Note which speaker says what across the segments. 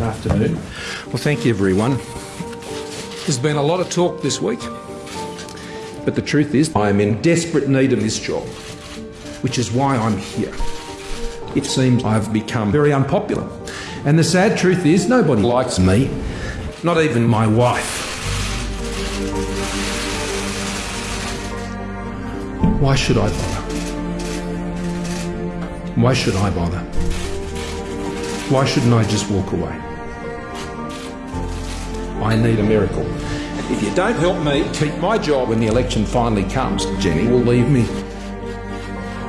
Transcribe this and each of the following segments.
Speaker 1: Afternoon. Well, thank you, everyone. There's been a lot of talk this week, but the truth is, I am in desperate need of this job, which is why I'm here. It seems I've become very unpopular. And the sad truth is, nobody likes me, not even my wife. Why should I bother? Why should I bother? Why shouldn't I just walk away? I need a miracle. If you don't help me keep my job when the election finally comes, Jenny will leave me.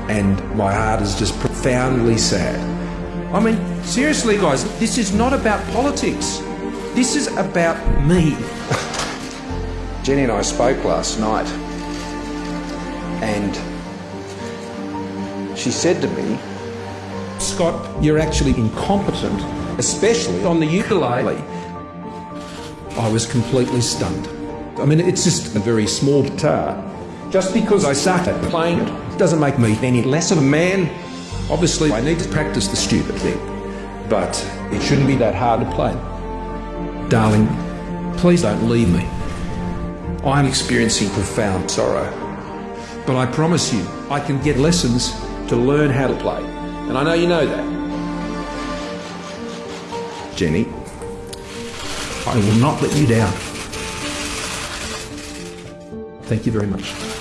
Speaker 1: And my heart is just profoundly sad. I mean, seriously, guys, this is not about politics. This is about me. Jenny and I spoke last night, and she said to me, Scott, you're actually incompetent, especially on the ukulele. I was completely stunned. I mean, it's just a very small guitar. Just because I suck at playing it doesn't make me any less of a man. Obviously, I need to practice the stupid thing, but it shouldn't be that hard to play. Darling, please don't leave me. I'm experiencing profound sorrow, but I promise you, I can get lessons to learn how to play. And I know you know that. Jenny, I will not let you down. Thank you very much.